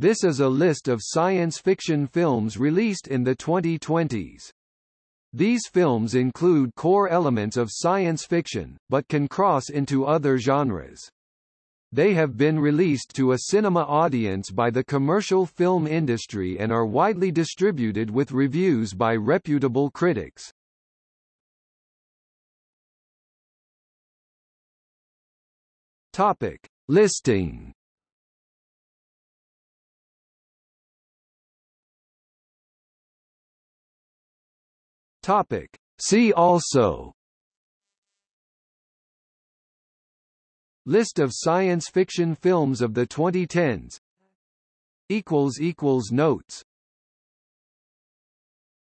This is a list of science fiction films released in the 2020s. These films include core elements of science fiction, but can cross into other genres. They have been released to a cinema audience by the commercial film industry and are widely distributed with reviews by reputable critics. Topic. Listing Topic. See also. List of science fiction films of the 2010s Notes